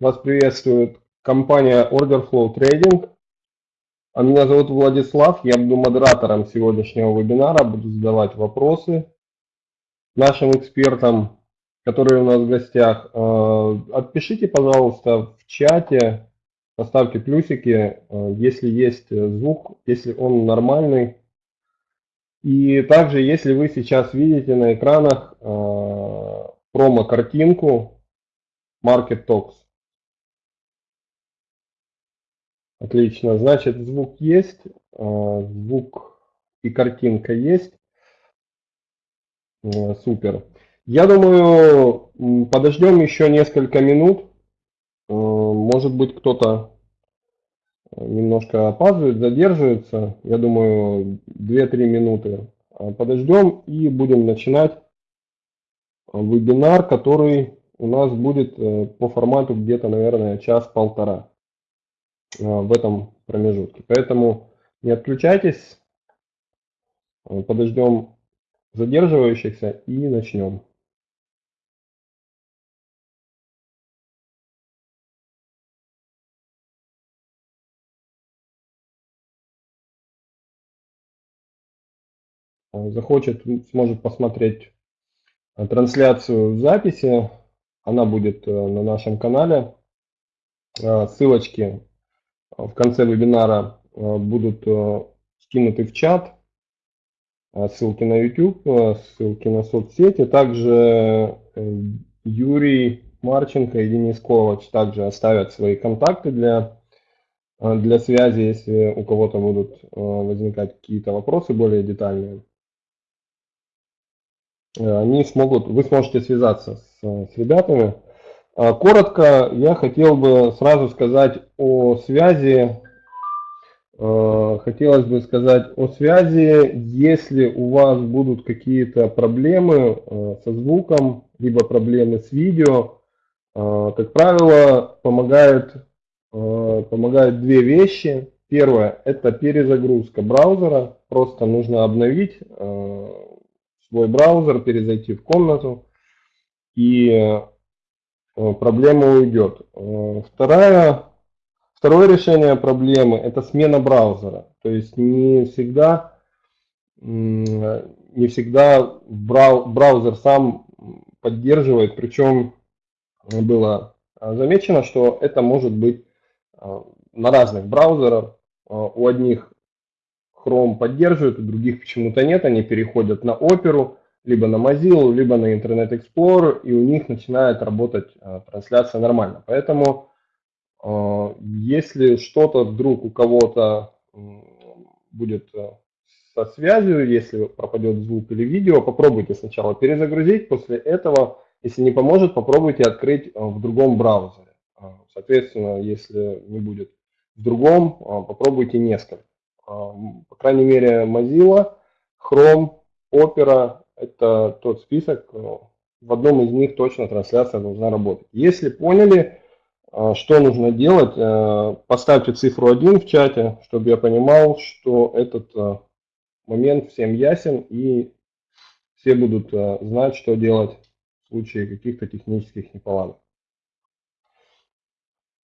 Вас приветствует компания Orderflow Trading. А меня зовут Владислав, я буду модератором сегодняшнего вебинара, буду задавать вопросы нашим экспертам, которые у нас в гостях. Э, отпишите, пожалуйста, в чате, поставьте плюсики, э, если есть звук, если он нормальный. И также, если вы сейчас видите на экранах э, промо-картинку Market Talks. Отлично, значит звук есть, э, звук и картинка есть. Э, супер. Я думаю, подождем еще несколько минут. Э, может быть, кто-то немножко опаздывает, задерживается. Я думаю, 2-3 минуты подождем и будем начинать вебинар, который у нас будет по формату где-то, наверное, час-полтора. Э, в этом промежутке. Поэтому не отключайтесь, э, подождем задерживающихся и начнем. Э, захочет, сможет посмотреть трансляцию в записи. Она будет на нашем канале. Ссылочки в конце вебинара э, будут э, скинуты в чат, э, ссылки на YouTube, ссылки на соцсети. Также Юрий Марченко и Денис Ковач также оставят свои контакты для, для связи, если у кого-то будут возникать какие-то вопросы более детальные. Они смогут, вы сможете связаться с, с ребятами. А, коротко я хотел бы сразу сказать о связи. А, хотелось бы сказать о связи, если у вас будут какие-то проблемы а, со звуком, либо проблемы с видео, как правило, помогают, помогают две вещи. Первое – это перезагрузка браузера. Просто нужно обновить свой браузер, перезайти в комнату и проблема уйдет. Э, вторая, второе решение проблемы – это смена браузера. То есть не всегда, не всегда браузер сам поддерживает, причем было замечено, что это может быть э, на разных браузерах. У одних Chrome поддерживает, у других почему-то нет, они переходят на Opera, либо на Mozilla, либо на Internet Explorer, и у них начинает работать э, трансляция нормально. Поэтому, э, если что-то вдруг у кого-то будет э, со связью, если пропадет звук или видео, попробуйте сначала перезагрузить, после этого, если не поможет, попробуйте открыть в другом браузере. Соответственно, если не будет в другом, попробуйте несколько. По крайней мере, Mozilla, Chrome, Opera это тот список, э, в одном из них точно трансляция должна работать. Если поняли, э, что нужно делать, э, поставьте цифру 1 в чате, чтобы я понимал, что этот момент всем ясен и все будут знать, что делать в случае каких-то технических неполадок.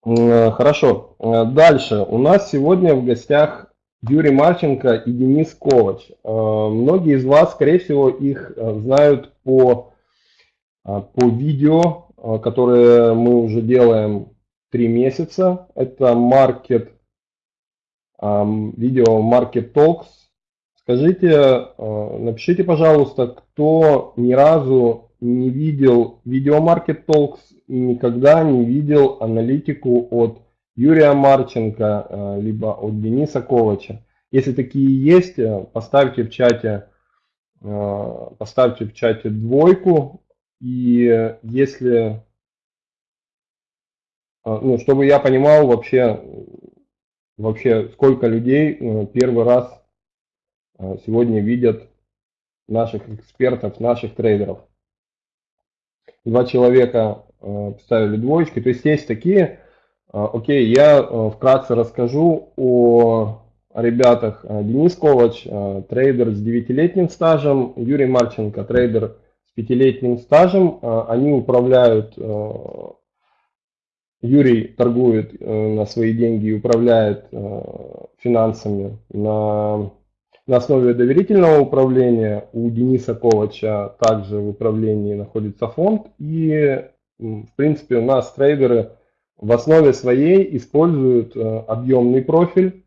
Хорошо. Дальше. У нас сегодня в гостях Юрий Марченко и Денис Ковач. Э, многие из вас, скорее всего, их э, знают по, э, по видео, которые мы уже делаем три месяца. Это Market, видео Market Talks. Скажите, напишите, пожалуйста, кто ни разу не видел видео Market Talks и никогда не видел аналитику от Юрия Марченко, э, либо от Дениса Ковача. Если такие есть, э, поставьте в чате, э, поставьте в чате двойку. И если, ну, чтобы я понимал вообще, вообще сколько людей первый раз сегодня видят наших экспертов, наших трейдеров. Два человека поставили двоечки. То есть есть такие, окей, я э, вкратце расскажу о ребятах. А, Денис Ковач, а, трейдер с 9-летним стажем, Юрий Марченко, трейдер с 5-летним стажем. Они управляют Юрий торгует на свои деньги и управляет финансами на, на основе доверительного управления. У Дениса Ковача также в управлении находится фонд. И, в принципе, у нас трейдеры в основе своей используют объемный профиль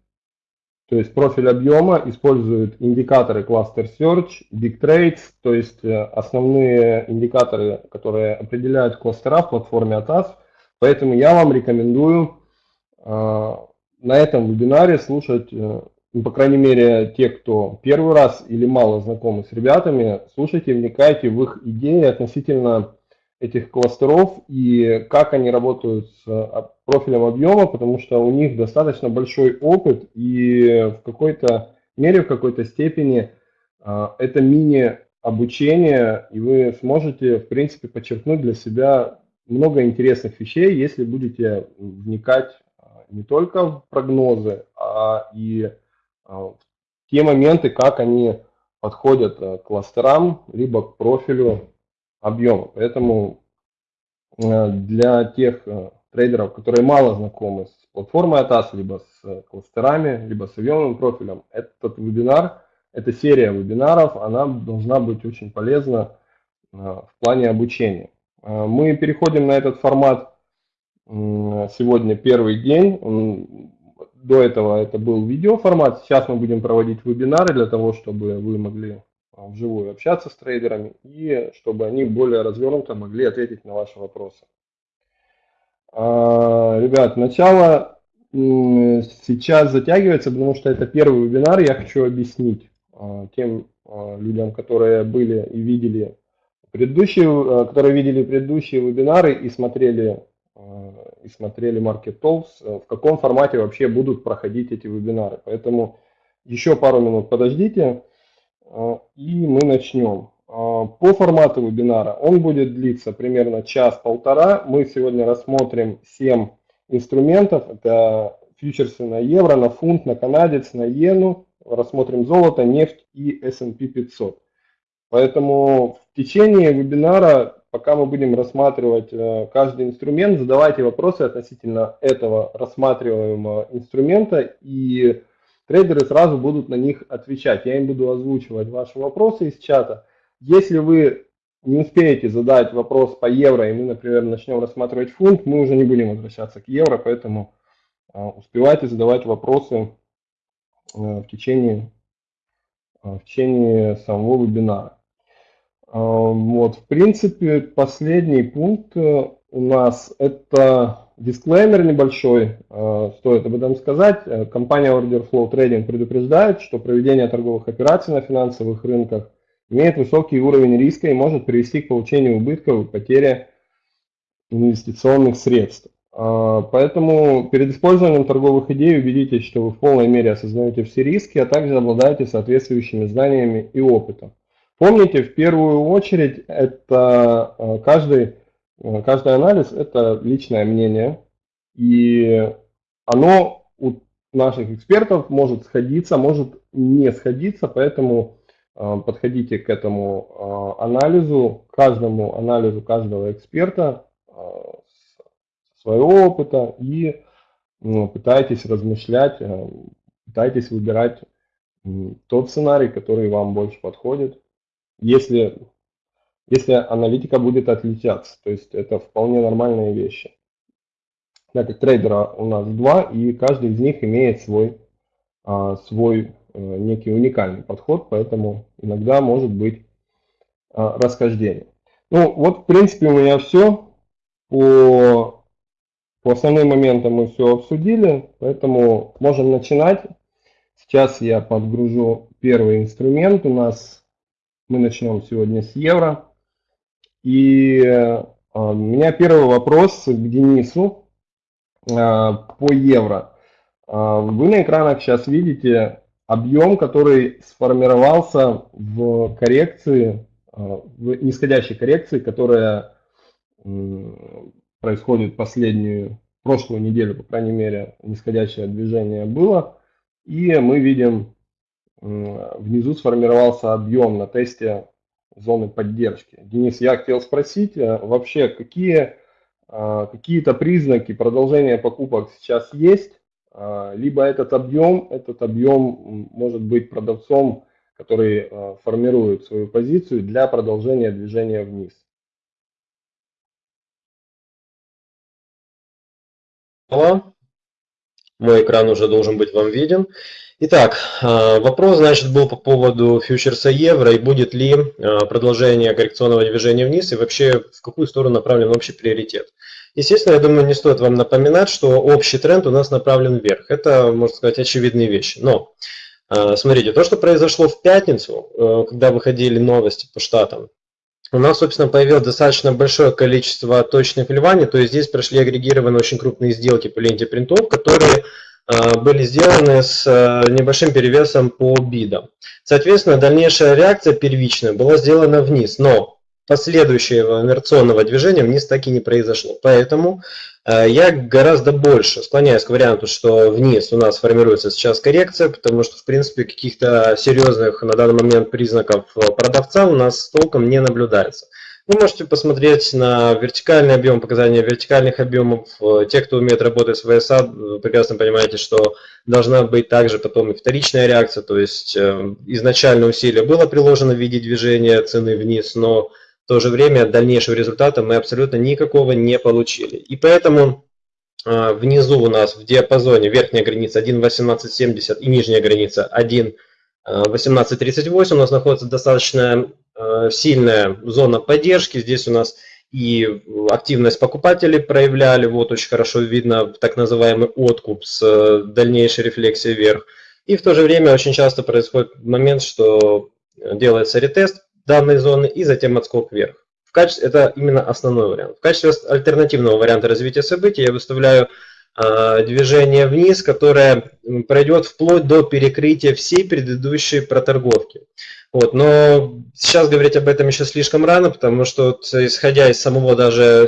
то есть профиль объема использует индикаторы Cluster Search, Big Trades, то есть э, основные индикаторы, которые определяют кластера в платформе ATAS. Поэтому я вам рекомендую э, на этом вебинаре слушать, э, ну, по крайней мере, те, кто первый раз или мало знакомы с ребятами, слушайте, вникайте в их идеи относительно этих кластеров и как они работают с а, профилем объема, потому что у них достаточно большой опыт и в какой-то мере, в какой-то степени а, это мини-обучение, и вы сможете, в принципе, подчеркнуть для себя много интересных вещей, если будете вникать а, не только в прогнозы, а и в те моменты, как они подходят к кластерам, либо к профилю объема. Поэтому э, для тех э, трейдеров, которые мало знакомы с платформой ATAS, либо с кластерами, либо с объемным профилем, этот вебинар, эта серия вебинаров, она должна быть очень полезна э, в плане обучения. Мы переходим на этот формат сегодня первый день. До этого это был видеоформат, сейчас мы будем проводить вебинары для того, чтобы вы могли вживую общаться с трейдерами и чтобы они более развернуто могли ответить на ваши вопросы. А, ребят, начало сейчас затягивается, потому что это первый вебинар. Я хочу объяснить а, тем людям, которые были и видели предыдущие, которые видели предыдущие вебинары и смотрели и смотрели Market Talks, в каком формате вообще будут проходить эти вебинары. Поэтому еще пару минут подождите. А, и мы начнем. А, по формату вебинара он будет длиться примерно час-полтора. Мы сегодня рассмотрим 7 инструментов. Это фьючерсы на евро, на фунт, на канадец, на иену. Рассмотрим золото, нефть и S&P 500. Поэтому в течение вебинара, пока мы будем рассматривать э, каждый инструмент, задавайте вопросы относительно этого рассматриваемого инструмента и трейдеры сразу будут на них отвечать. Я им буду озвучивать ваши вопросы из чата. Если вы не успеете задать вопрос по евро, и мы, например, начнем рассматривать фунт, мы уже не будем возвращаться к евро, поэтому а, успевайте задавать вопросы а, в течение, а, в течение самого вебинара. Вот, в принципе, последний пункт э, у нас это Дисклеймер небольшой, э, стоит об этом сказать. Э, компания Order Flow Trading предупреждает, что проведение торговых операций на финансовых рынках имеет высокий уровень риска и может привести к получению убытков и потере инвестиционных средств. Э, поэтому перед использованием торговых идей убедитесь, что вы в полной мере осознаете все риски, а также обладаете соответствующими знаниями и опытом. Помните, в первую очередь, это каждый каждый анализ – это личное мнение, и оно у наших экспертов может сходиться, может не сходиться, поэтому э, подходите к этому э, анализу, каждому анализу каждого эксперта своего опыта и пытайтесь размышлять, пытайтесь выбирать тот сценарий, который вам больше подходит. Если если аналитика будет отличаться. То есть это вполне нормальные вещи. Так как трейдера у нас два, и каждый из них имеет свой, а, свой э, некий уникальный подход, поэтому иногда может быть а, расхождение. Ну вот в принципе у меня все. По, по основным моментам мы все обсудили, поэтому можем начинать. Сейчас я подгружу первый инструмент. У нас мы начнем сегодня с евро. И э, у меня первый вопрос к Денису э, по евро. Э, вы на экранах сейчас видите объем, который сформировался в коррекции, в нисходящей коррекции, которая происходит последнюю, прошлую неделю, по крайней мере, нисходящее движение было. И мы видим, внизу сформировался объем на тесте зоны поддержки. Денис, я хотел спросить, э, вообще какие какие-то признаки продолжения покупок сейчас есть, либо этот объем, этот объем может быть продавцом, который формирует свою позицию для продолжения движения вниз. Мой экран уже должен быть вам виден. Итак, э, вопрос, значит, был по поводу фьючерса евро и будет ли э, продолжение коррекционного движения вниз и вообще в какую сторону направлен общий приоритет. Естественно, я думаю, не стоит вам напоминать, что общий тренд у нас направлен вверх. Это, можно сказать, очевидные вещи. Но, э, смотрите, то, что произошло в пятницу, когда выходили новости по штатам, у нас, собственно, появилось достаточно большое количество точных вливаний, то есть здесь прошли агрегированные очень крупные сделки по ленте принтов, которые э, были сделаны с э, небольшим перевесом по бидам. Соответственно, дальнейшая реакция первичная была сделана вниз, но последующего инерционного движения вниз так и не произошло. Поэтому э, я гораздо больше склоняюсь к варианту, что вниз у нас формируется сейчас коррекция, потому что, в принципе, каких-то серьезных на данный момент признаков э, продавца у нас толком не наблюдается. Вы можете посмотреть на вертикальный объем, показания вертикальных объемов. Э, те, кто умеет работать с ВСА, прекрасно понимаете, что должна быть также потом и вторичная реакция, то есть изначально усилие было приложено в виде движения цены вниз, но в то же время дальнейшего результата мы абсолютно никакого не получили. И поэтому э, внизу у нас в диапазоне верхняя граница 1.1870 и нижняя граница 1.1838 у нас находится достаточно э, сильная зона поддержки. Здесь у нас и активность покупателей проявляли, вот очень хорошо видно так называемый откуп с э, дальнейшей рефлексией вверх. И в то же время очень часто происходит момент, что делается ретест данной зоны и затем отскок вверх. В качестве, это именно основной вариант. В качестве альтернативного варианта развития событий я выставляю э, движение вниз, которое пройдет вплоть до перекрытия всей предыдущей проторговки. Вот, но сейчас говорить об этом еще слишком рано, потому что вот, исходя из самого даже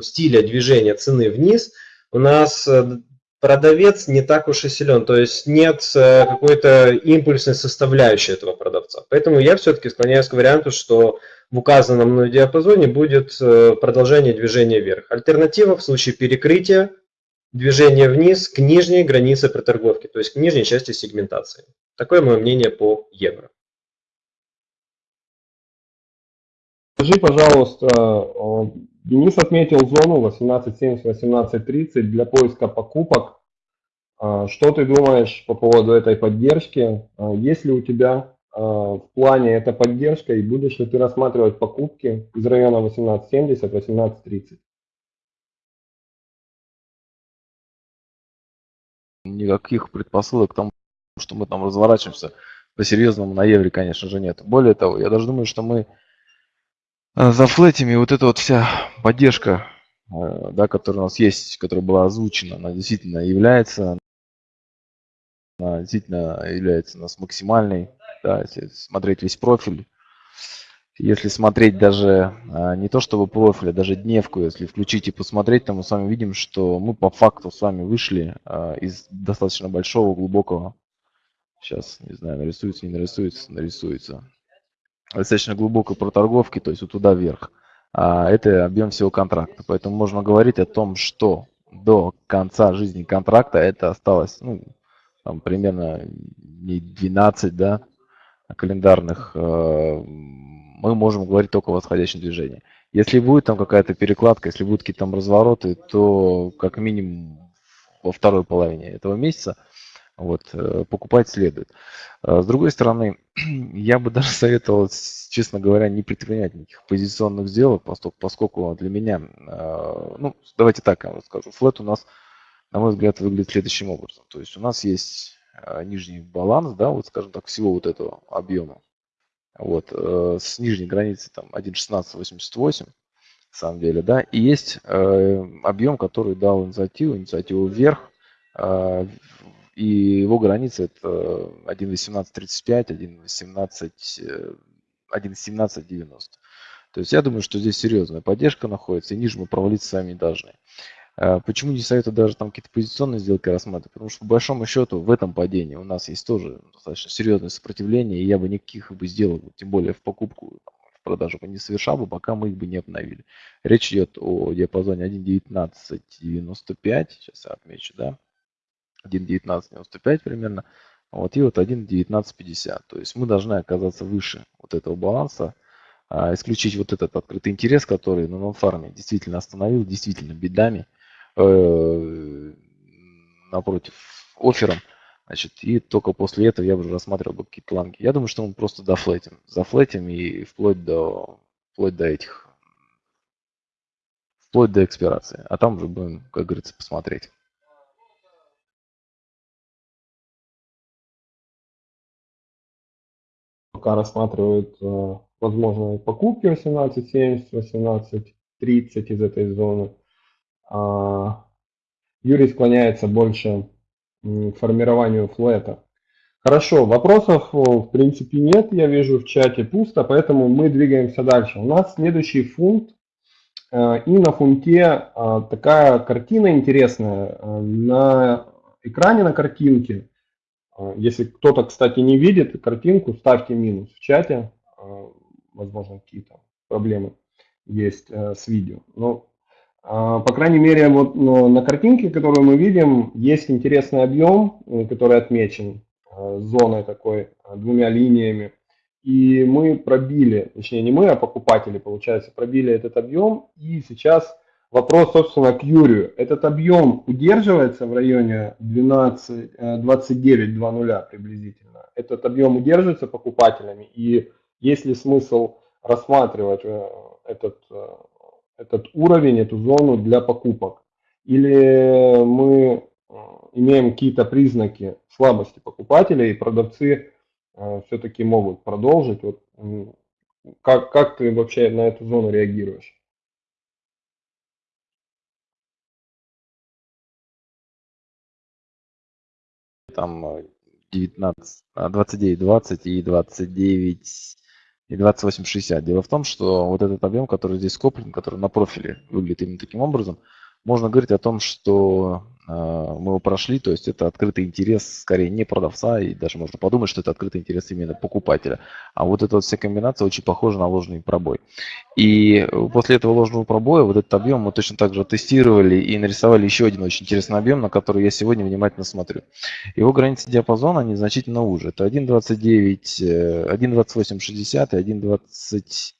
стиля движения цены вниз, у нас э, продавец не так уж и силен, то есть нет э, какой-то импульсной составляющей этого продавца. Поэтому я все-таки склоняюсь к варианту, что в указанном мной диапазоне будет э, продолжение движения вверх. Альтернатива в случае перекрытия движения вниз к нижней границе проторговки, то есть к нижней части сегментации. Такое мое мнение по евро. Скажи, пожалуйста, Денис отметил зону 18.70-18.30 для поиска покупок. А, что ты думаешь по поводу этой поддержки? А, есть ли у тебя а, в плане эта поддержка и будешь ли ты рассматривать покупки из района 18.70-18.30? Никаких предпосылок к тому, что мы там разворачиваемся по-серьезному на евре, конечно же, нет. Более того, я даже думаю, что мы за флетами вот эта вот вся поддержка, э, да, которая у нас есть, которая была озвучена, она действительно является, она действительно является у нас максимальной, да, если смотреть весь профиль. Если смотреть даже а, не то чтобы профиль, а даже дневку, если включить и посмотреть, то мы с вами видим, что мы по факту с вами вышли а, из достаточно большого, глубокого, сейчас, не знаю, нарисуется, не нарисуется, нарисуется, достаточно глубокой проторговки, то есть вот туда вверх. А это объем всего контракта. Поэтому можно говорить о том, что до конца жизни контракта это осталось ну, там, примерно не 12 да, календарных. Э, мы можем говорить только о восходящем движении. Если будет там какая-то перекладка, если будут какие-то там развороты, то как минимум во второй половине этого месяца вот, э, покупать следует. А с другой стороны, я бы даже советовал, честно говоря, не предпринять никаких позиционных сделок, поскольку для меня, а, ну, давайте так я вам скажу, флет у нас, на мой взгляд, выглядит следующим образом. То есть у нас есть а, нижний баланс, да, вот скажем так, всего вот этого объема. Вот, э, с нижней границы там 1.1688, на самом деле, да, и есть э, объем, который дал инициативу, инициативу вверх, и его граница это 1.1835, 1.18, 1.1790. То есть я думаю, что здесь серьезная поддержка находится, и ниже мы провалиться сами не должны. А почему не советую даже там какие-то позиционные сделки рассматривать? Потому что по большому счету в этом падении у нас есть тоже достаточно серьезное сопротивление, и я бы никаких бы сделал, тем более в покупку, в продажу бы не совершал бы, пока мы их бы не обновили. Речь идет о диапазоне 1.1995, сейчас я отмечу, да, 1.1995 примерно, вот, и вот 1.1950. То есть мы должны оказаться выше вот этого баланса, а, исключить вот этот открытый интерес, который на нонфарме действительно остановил, действительно бедами, э, напротив оффером, значит, и только после этого я уже рассматривал бы какие-то ланги. Я думаю, что мы просто дофлетим, зафлетим и вплоть до, вплоть до этих, вплоть до экспирации, а там уже будем, как говорится, посмотреть. Пока рассматривают э, возможные покупки 18.70, 18.30 из этой зоны. А, Юрий склоняется больше к формированию флета. Хорошо, вопросов в принципе нет, я вижу в чате пусто, поэтому мы двигаемся дальше. У нас следующий фунт, э, и на фунте такая картина интересная. Э, на экране на картинке, э, если кто-то, кстати, не видит картинку, ставьте минус в чате, возможно, какие-то проблемы есть с видео. Но по крайней мере, вот ну, на картинке, которую мы видим, есть интересный объем, э, который отмечен э, зоной такой, э, двумя линиями. И мы пробили, точнее не мы, а покупатели, получается, пробили этот объем. И сейчас вопрос, собственно, к Юрию. Этот объем удерживается в районе 12, 29.20 приблизительно. Этот объем удерживается покупателями. И есть ли смысл рассматривать этот этот уровень, эту зону для покупок. Или мы э, имеем какие-то признаки слабости покупателя, и продавцы э, все-таки могут продолжить. Вот, как, как ты вообще на эту зону реагируешь? Там 19, 29, 20 и 29 и 2860. Дело в том, что вот этот объем, который здесь скоплен, который на профиле выглядит именно таким образом, можно говорить о том, что а, мы его прошли, то есть это открытый интерес скорее не продавца, и даже можно подумать, что это открытый интерес именно покупателя. А вот эта вот вся комбинация очень похожа на ложный пробой. И после этого ложного пробоя вот этот объем мы точно так же тестировали и нарисовали еще один очень интересный объем, на который я сегодня внимательно смотрю. Его границы диапазона, они значительно уже. Это 1.29, 1.2860 э, и 1.20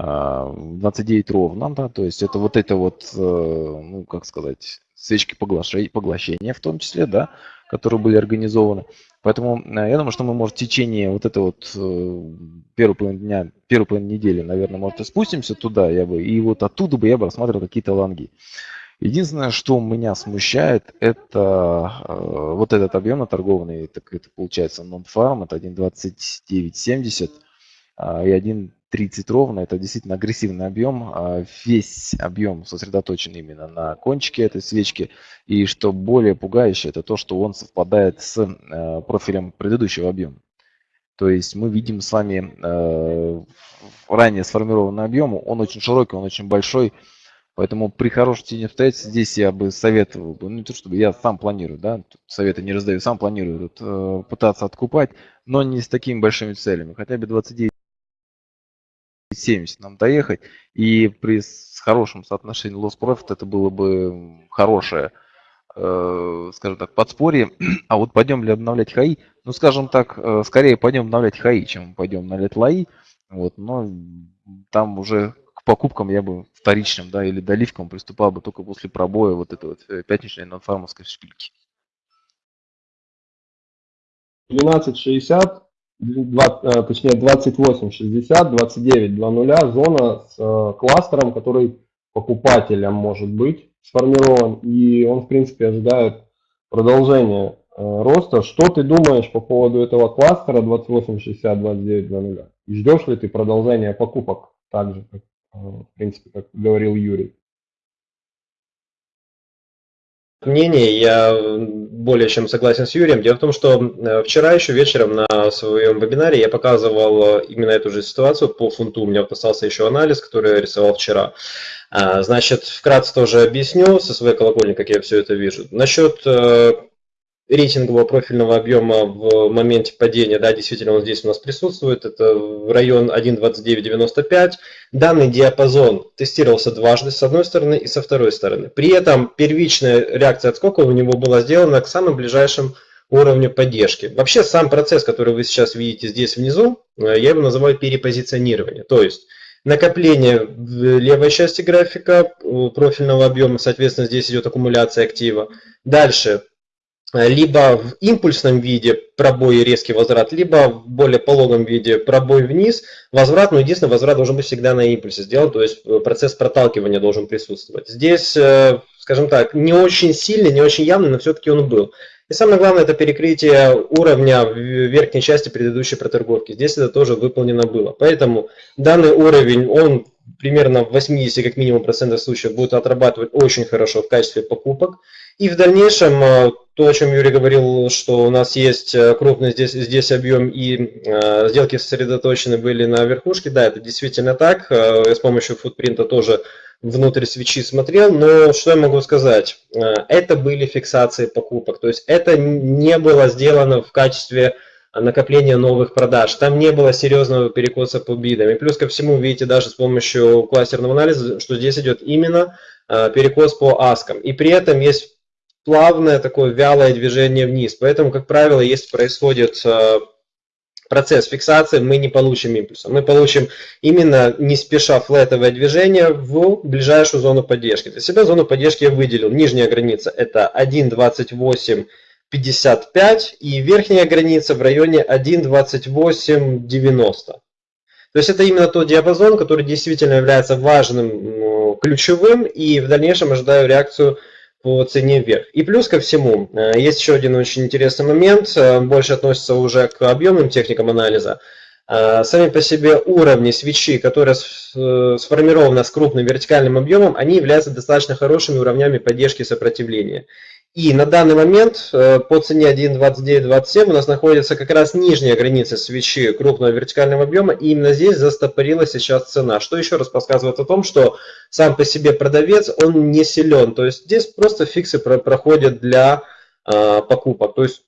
29 ровно, да, то есть это вот это вот, э, ну, как сказать, свечки поглощения в том числе, да, которые были организованы. Поэтому э, я думаю, что мы, может, в течение вот этой вот э, первой половины дня, первой половины недели, наверное, может, и спустимся туда, я бы, и вот оттуда бы я бы рассматривал какие-то лонги. Единственное, что меня смущает, это э, вот этот объем наторгованный, так это получается non-farm, это 1.2970 э, и 1 30 ровно, это действительно агрессивный объем. А весь объем сосредоточен именно на кончике этой свечки. И что более пугающее, это то, что он совпадает с э, профилем предыдущего объема. То есть мы видим с вами э, ранее сформированный объем, он очень широкий, он очень большой. Поэтому при хорошем течении обстоятельств здесь я бы советовал, ну не то чтобы я сам планирую, да, советы не раздаю, сам планирую тут, э, пытаться откупать, но не с такими большими целями. Хотя бы 29 70 нам доехать, и при хорошем loss profit это было бы хорошее, э, скажем так, подспорье. А вот пойдем ли обновлять хаи? Ну, скажем так, э, скорее пойдем обновлять хаи, чем пойдем обновлять лаи. Вот, но там уже к покупкам я бы вторичным, да, или доливкам приступал бы только после пробоя вот этой вот э, пятничной нонфармовской шпильки. 12.60 20, э, точнее 28, 60, 29, 2.0 зона с э, кластером, который покупателем может быть сформирован, и он, в принципе, ожидает продолжения э, роста. Что ты думаешь по поводу этого кластера 28, 60, 29, 2.0? И ждешь ли ты продолжения покупок так же, как, в принципе, как говорил Юрий? Мнение, я более чем согласен с Юрием. Дело в том, что э, вчера еще вечером на своем вебинаре я показывал э, именно эту же ситуацию по фунту. У меня вот остался еще анализ, который я рисовал вчера. А, значит, вкратце тоже объясню со своей колокольни, как я все это вижу. Насчет э, рейтингового профильного объема в моменте падения, да, действительно он здесь у нас присутствует, это район 1.2995. Данный диапазон тестировался дважды, с одной стороны и со второй стороны. При этом первичная реакция отскока у него была сделана к самым ближайшим уровню поддержки. Вообще сам процесс, который вы сейчас видите здесь внизу, э, я его называю перепозиционирование. То есть накопление в левой части графика профильного объема, соответственно, здесь идет аккумуляция актива. Дальше Э, либо в импульсном виде пробой и резкий возврат, либо в более пологом виде пробой вниз, возврат, но единственное, возврат должен быть всегда на импульсе сделан, то есть э, процесс проталкивания должен присутствовать. Здесь, э, скажем так, не очень сильный, не очень явный, но все-таки он был. И самое главное, это перекрытие уровня в верхней части предыдущей проторговки. Здесь это тоже выполнено было. Поэтому данный уровень, он примерно в 80 как минимум процентов случаев будет отрабатывать очень хорошо в качестве покупок. И в дальнейшем, э, то, о чем Юрий говорил, что у нас есть э, крупный здесь, здесь объем и э, сделки сосредоточены были на верхушке, да, это действительно так. Э, я с помощью футпринта тоже внутрь свечи смотрел, но что я могу сказать? Э, это были фиксации покупок, то есть это не было сделано в качестве накопления новых продаж. Там не было серьезного перекоса по бидам. И плюс ко всему, видите, даже с помощью кластерного анализа, что здесь идет именно перекос по аскам. И при этом есть плавное такое вялое движение вниз. Поэтому, как правило, если происходит э, процесс фиксации, мы не получим импульса. Мы получим именно не спеша флетовое движение в ближайшую зону поддержки. Для себя зону поддержки я выделил. Нижняя граница это 1.2855 и верхняя граница в районе 1.2890. То есть это именно тот диапазон, который действительно является важным, ключевым, и в дальнейшем ожидаю реакцию по цене вверх. И плюс ко всему, э, есть еще один очень интересный момент, э, больше относится уже к объемным техникам анализа. Э, сами по себе уровни свечи, которые сформированы с крупным вертикальным объемом, они являются достаточно хорошими уровнями поддержки сопротивления. И на данный момент э, по цене 1.2927 у нас находится как раз нижняя граница свечи крупного вертикального объема, и именно здесь застопорилась сейчас цена. Что еще раз подсказывает о том, что сам по себе продавец, он не силен. То есть здесь просто фиксы проходят для э, покупок. То есть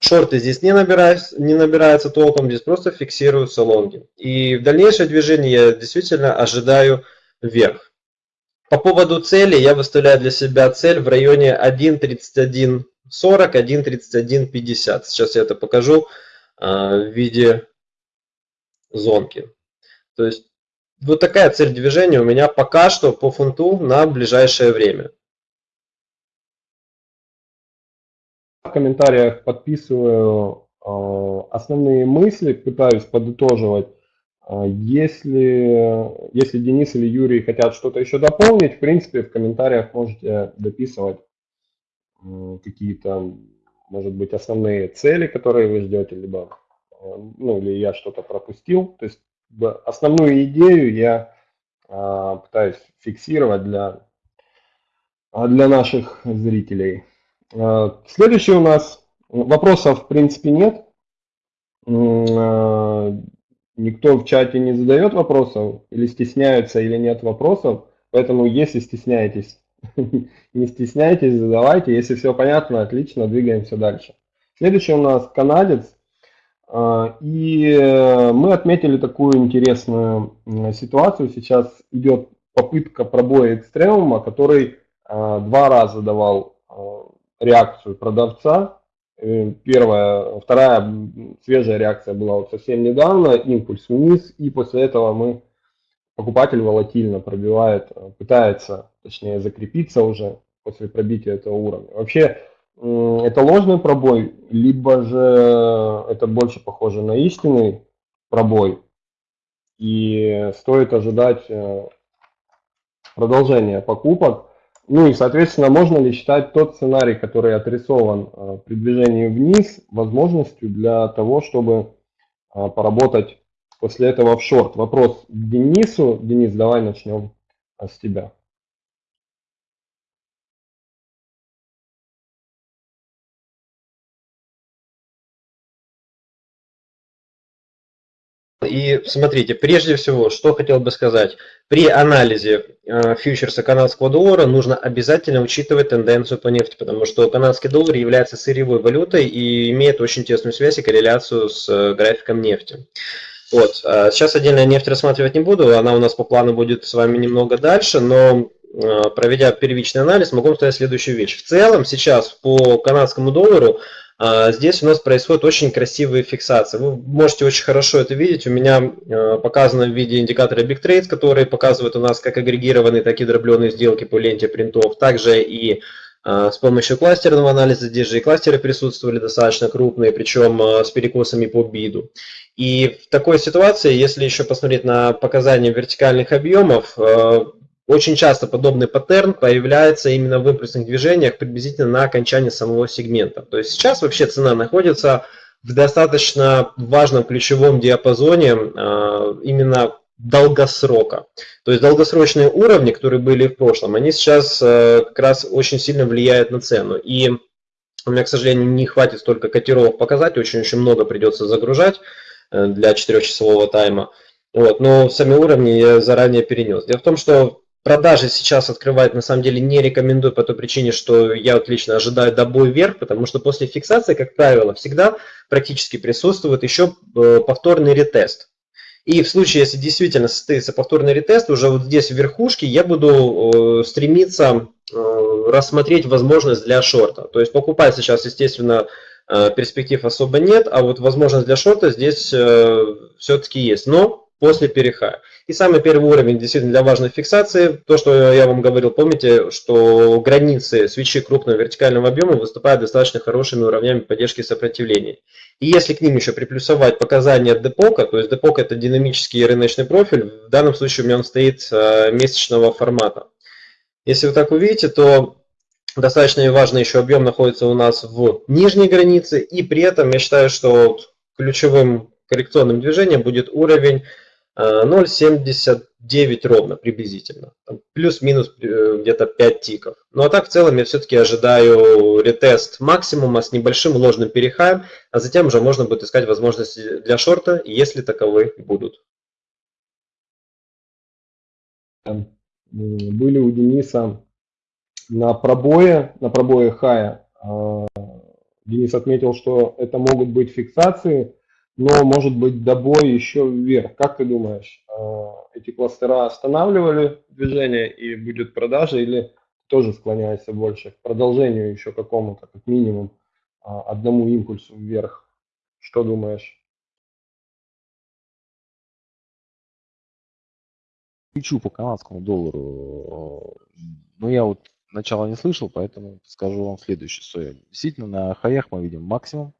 шорты здесь не набираются, не набираются толком, здесь просто фиксируются лонги. И в дальнейшее движение я действительно ожидаю вверх. По поводу цели я выставляю для себя цель в районе 1.3140, 1.3150. Сейчас я это покажу а, в виде зонки. То есть вот такая цель движения у меня пока что по фунту на ближайшее время. В комментариях подписываю а, основные мысли, пытаюсь подытоживать если, если Денис или Юрий хотят что-то еще дополнить, в принципе, в комментариях можете дописывать какие-то, может быть, основные цели, которые вы ждете, либо, ну, или я что-то пропустил. То есть основную идею я а, пытаюсь фиксировать для, для наших зрителей. А, следующий у нас вопросов, в принципе, нет никто в чате не задает вопросов, или стесняются, или нет вопросов. Поэтому, если стесняетесь, не стесняйтесь, задавайте. Если все понятно, отлично, двигаемся дальше. Следующий у нас канадец. А, и мы отметили такую интересную ситуацию. Сейчас идет попытка пробоя экстремума, который а, два раза давал а, реакцию продавца Э, первая, вторая свежая реакция была вот совсем недавно, импульс вниз, и после этого мы, покупатель волатильно пробивает, э, пытается, точнее, закрепиться уже после пробития этого уровня. Вообще, это ложный пробой, либо же это больше похоже на истинный пробой, и стоит ожидать э, продолжения покупок. Ну и, соответственно, можно ли считать тот сценарий, который отрисован э, при движении вниз, возможностью для того, чтобы э, поработать после этого в шорт? Вопрос Денису. Денис, давай начнем э, с тебя. Смотрите, прежде всего, что хотел бы сказать. При анализе э, фьючерса канадского доллара нужно обязательно учитывать тенденцию по нефти, потому что канадский доллар является сырьевой валютой и имеет очень тесную связь и корреляцию с э, графиком нефти. Вот. А сейчас отдельно нефть рассматривать не буду, она у нас по плану будет с вами немного дальше, но э, проведя первичный анализ, могу сказать следующую вещь. В целом сейчас по канадскому доллару здесь у нас происходит очень красивые фиксации. Вы можете очень хорошо это видеть. У меня а, показано в виде индикатора Big Trades, который показывает у нас как агрегированные, так и дробленые сделки по ленте принтов. Также и а, с помощью кластерного анализа, здесь же и кластеры присутствовали достаточно крупные, причем с перекосами по биду. И в такой ситуации, если еще посмотреть на показания вертикальных объемов, очень часто подобный паттерн появляется именно в импульсных движениях приблизительно на окончании самого сегмента. То есть сейчас вообще цена находится в достаточно важном ключевом диапазоне а, именно долгосрока. То есть долгосрочные уровни, которые были в прошлом, они сейчас а, как раз очень сильно влияют на цену. И у меня, к сожалению, не хватит столько котировок показать, очень-очень много придется загружать э, для 4-часового тайма. Вот, но сами уровни я заранее перенес. Дело в том, что Продажи сейчас открывать на самом деле не рекомендую по той причине, что я вот лично ожидаю добой вверх, потому что после фиксации, как правило, всегда практически присутствует еще э, повторный ретест. И в случае, если действительно состоится повторный ретест, уже вот здесь в верхушке я буду э, стремиться э, рассмотреть возможность для шорта. То есть покупать сейчас, естественно, перспектив особо нет, а вот возможность для шорта здесь все-таки есть. Но после перехая. И самый первый уровень действительно для важной фиксации, то, что я вам говорил, помните, что границы свечи крупного вертикального объема выступают достаточно хорошими уровнями поддержки сопротивления. И если к ним еще приплюсовать показания депока, то есть депок это динамический рыночный профиль, в данном случае у меня он стоит э, месячного формата. Если вы так увидите, то достаточно важный еще объем находится у нас в нижней границе, и при этом я считаю, что ключевым коррекционным движением будет уровень 0,79 ровно приблизительно. Плюс-минус э, где-то 5 тиков. Ну а так в целом я все-таки ожидаю ретест максимума с небольшим ложным перехаем, а затем уже можно будет искать возможности для шорта, если таковые будут. Были у Дениса на пробое, на пробое хая. А, Денис отметил, что это могут быть фиксации но может быть добой еще вверх. Как ты думаешь, а, эти кластера останавливали движение и будет продажа или тоже склоняется больше к продолжению еще какому-то, как минимум, а, одному импульсу вверх? Что думаешь? Ключу по канадскому доллару. Ну, я вот начала не слышал, поэтому скажу вам следующее. Действительно на хаях мы видим максимум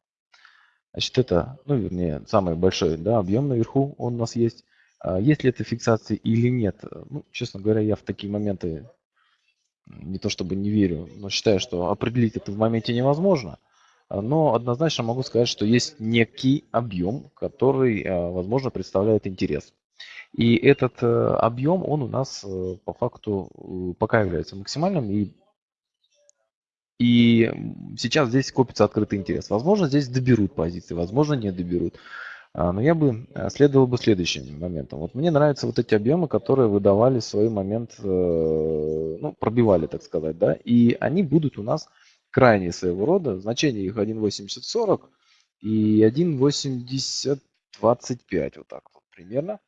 Значит, это, ну, вернее, самый большой да, объем наверху он у нас есть. А есть ли это фиксация или нет? Ну, честно говоря, я в такие моменты не то чтобы не верю, но считаю, что определить это в моменте невозможно. А, но однозначно могу сказать, что есть некий объем, который, а, возможно, представляет интерес. И этот э, объем, он у нас э, по факту э, пока является максимальным и и сейчас здесь копится открытый интерес. Возможно, здесь доберут позиции, возможно, не доберут. А, но я бы э, следовал бы следующим моментом. Вот мне нравятся вот эти объемы, которые выдавали в свой момент, э, ну, пробивали, так сказать, да, и они будут у нас крайние своего рода. Значение их 1.8040 и 1.8025, вот так вот примерно.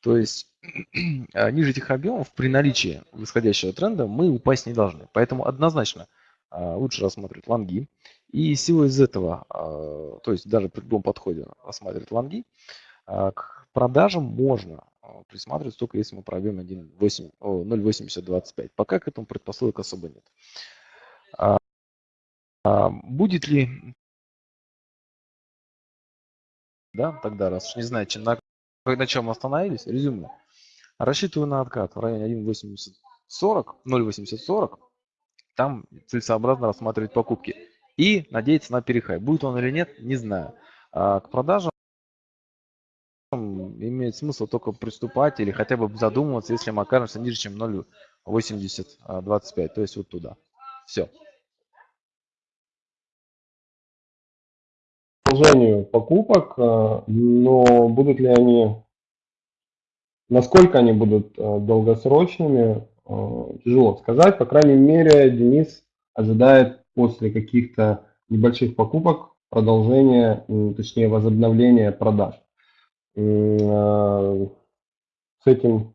То есть а, ниже этих объемов при наличии восходящего тренда мы упасть не должны. Поэтому однозначно – лучше рассматривать лонги. И силой из этого, а, то есть даже при любом подходе рассматривать лонги, а, к продажам можно присматривать только если мы пробьем 0.8025. Пока к этому предпосылок особо нет. Будет ли, да, тогда, раз уж не знаете, на, на чем остановились, резюме. Рассчитываю на откат в районе 1.8040, 0.8040 там целесообразно рассматривать покупки. И надеяться на перехай. Будет он или нет, не знаю. А к продажам имеет смысл только приступать или хотя бы задумываться, если мы окажемся ниже, чем 0,8025. То есть вот туда. Все. продолжению покупок, но будут ли они, насколько они будут долгосрочными, тяжело сказать. По крайней мере, Денис ожидает после каких-то небольших покупок продолжения, точнее возобновления продаж. С этим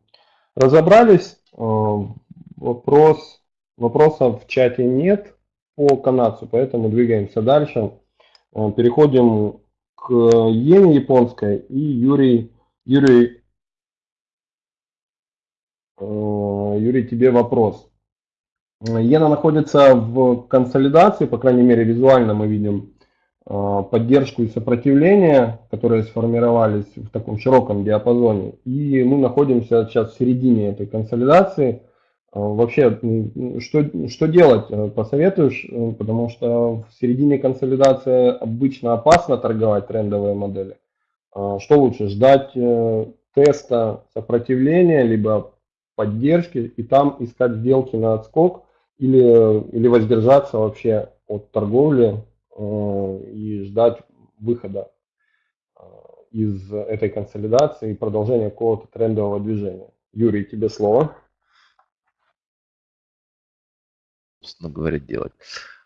разобрались. Вопрос, вопросов в чате нет по канадцу, поэтому двигаемся дальше. Переходим к иене японской и Юрий, Юрий, Юрий, тебе вопрос. Иена находится в консолидации, по крайней мере визуально мы видим а, поддержку и сопротивление, которые сформировались в таком широком диапазоне. И мы находимся сейчас в середине этой консолидации. А, вообще, что, что делать, э, посоветуешь? Э, потому что в середине консолидации обычно опасно торговать трендовые модели. А, что лучше, ждать э, теста сопротивления, либо поддержки, и там искать сделки на отскок, или, или воздержаться вообще от торговли Э, и ждать выхода э, из этой консолидации и продолжения какого-то трендового движения. Юрий, тебе слово. Собственно говоря, делать.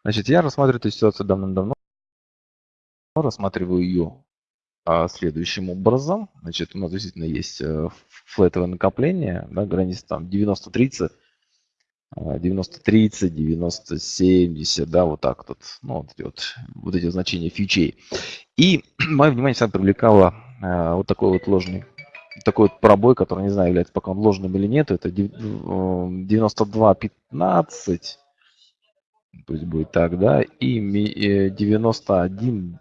Значит, я рассматриваю эту ситуацию давным-давно. Рассматриваю ее а, следующим образом. Значит, у нас действительно есть э, флетовое накопление, да, граница там 90-30. 90-30, 90-70, да, вот так вот, ну, вот вот, вот эти значения фичей. И мое внимание всегда привлекало э, вот такой вот ложный, такой вот пробой, который, не знаю, является пока он ложным или нет, это 92-15, пусть будет так, да, и 91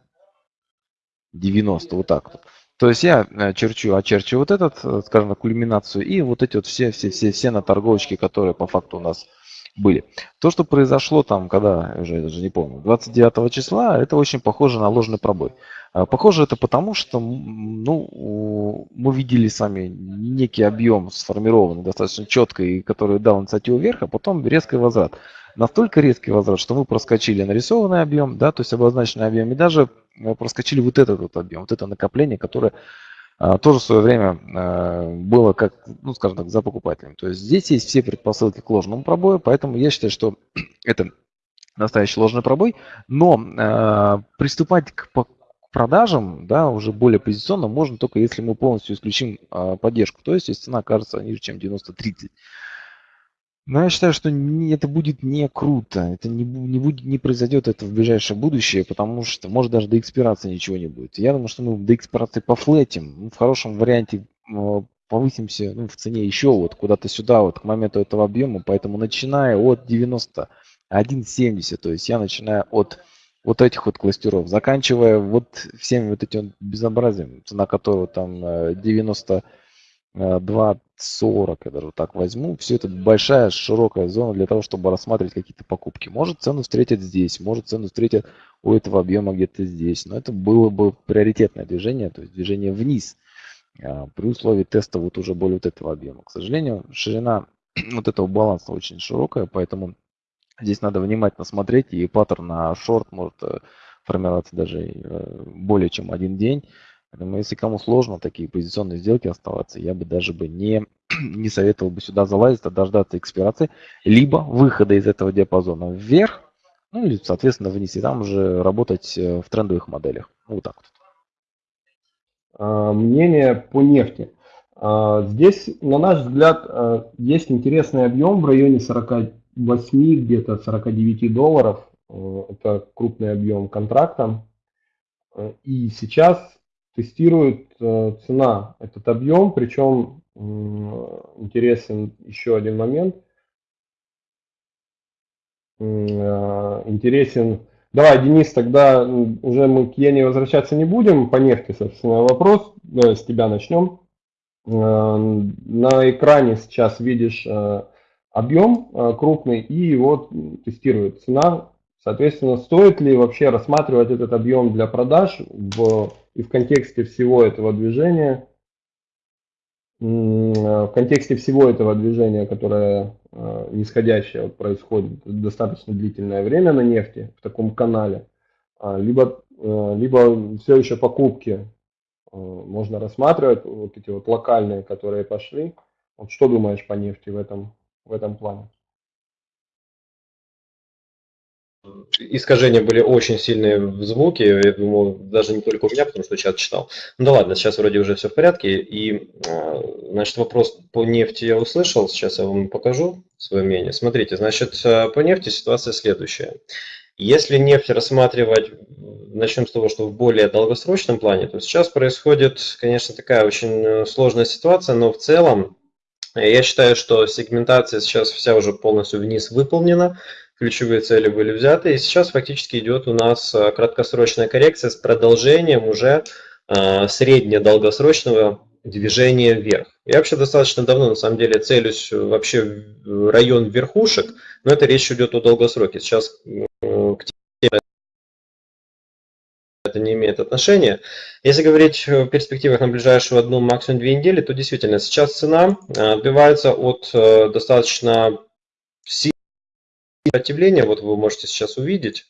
90, вот так вот. То есть я э, черчу, очерчу вот этот, э, скажем кульминацию и вот эти вот все, все, все, все на торговочки, которые по факту у нас были. То, что произошло там, когда, уже я даже не помню, 29 числа, это очень похоже на ложный пробой. А, похоже это потому, что ну, мы видели сами некий объем сформированный достаточно четко, и который дал инициативу вверх, а потом резкий возврат. Настолько резкий возврат, что мы проскочили нарисованный объем, да, то есть обозначенный объем, и даже проскочили вот этот вот объем, вот это накопление, которое а, тоже в свое время а, было как, ну, скажем так, за покупателем. То есть здесь есть все предпосылки к ложному пробою, поэтому я считаю, что это настоящий ложный пробой, но э, приступать к продажам, да, уже более позиционно можно только если мы полностью исключим поддержку, то есть если цена окажется ниже, чем 90-30. Но я считаю, что это будет не круто, это не, не, будет, не произойдет это в ближайшее будущее, потому что, может, даже до экспирации ничего не будет. Я думаю, что мы до экспирации пофлетим, ну, в хорошем варианте э, повысимся ну, в цене еще вот куда-то сюда, вот к моменту этого объема, поэтому начиная от 91,70, то есть я начинаю от вот этих вот кластеров, заканчивая вот всеми вот этим безобразием, цена которого там э, 92 40, я даже так возьму. Все это большая, широкая зона для того, чтобы рассматривать какие-то покупки. Может цену встретят здесь, может цену встретят у этого объема где-то здесь. Но это было бы приоритетное движение, то есть движение вниз а, при условии теста вот уже более вот этого объема. К сожалению, ширина вот этого баланса очень широкая, поэтому здесь надо внимательно смотреть, и паттерн на шорт может э, формироваться даже э, более чем один день. Поэтому если кому сложно такие позиционные сделки оставаться, я бы даже бы не, не советовал бы сюда залазить, а дождаться экспирации, либо выхода из этого диапазона вверх, ну или, соответственно, вниз, и там уже работать э, в трендовых моделях. Ну, вот так вот. А, мнение по нефти. А, здесь, на наш взгляд, а, есть интересный объем в районе 48, где-то 49 долларов. Это крупный объем контракта. И сейчас тестирует э, цена этот объем, причем интересен еще один момент. Э, интересен, давай, Денис, тогда уже мы к Ене возвращаться не будем, по нефти, собственно, вопрос, с тебя начнем. Э, на экране сейчас видишь объем крупный и его тестирует цена. Соответственно, стоит ли вообще рассматривать этот объем для продаж в и в контексте всего этого движения, в контексте всего этого движения, которое э, нисходящее происходит достаточно длительное время на нефти в таком канале, а, либо э, либо все еще покупки э, можно рассматривать, вот эти вот локальные, которые пошли. Вот что думаешь по нефти в этом, в этом плане? Искажения были очень сильные в звуке, я думаю, даже не только у меня, потому что чат читал. Ну да ладно, сейчас вроде уже все в порядке. И, а, значит, вопрос по нефти я услышал, сейчас я вам покажу свое мнение. Смотрите, значит, а, по нефти ситуация следующая. Если нефть рассматривать, начнем с того, что в более долгосрочном плане, то сейчас происходит, конечно, такая очень э, сложная ситуация, но в целом я считаю, что сегментация сейчас вся уже полностью вниз выполнена ключевые цели были взяты. И сейчас фактически идет у нас э, краткосрочная коррекция с продолжением уже э, средне-долгосрочного движения вверх. Я вообще достаточно давно, на самом деле, целюсь вообще в район верхушек, но это речь идет о долгосроке. Сейчас э, к теме это не имеет отношения. Если говорить в перспективах на ближайшую одну, максимум две недели, то действительно сейчас цена отбивается от достаточно сопротивление, вот вы можете сейчас увидеть.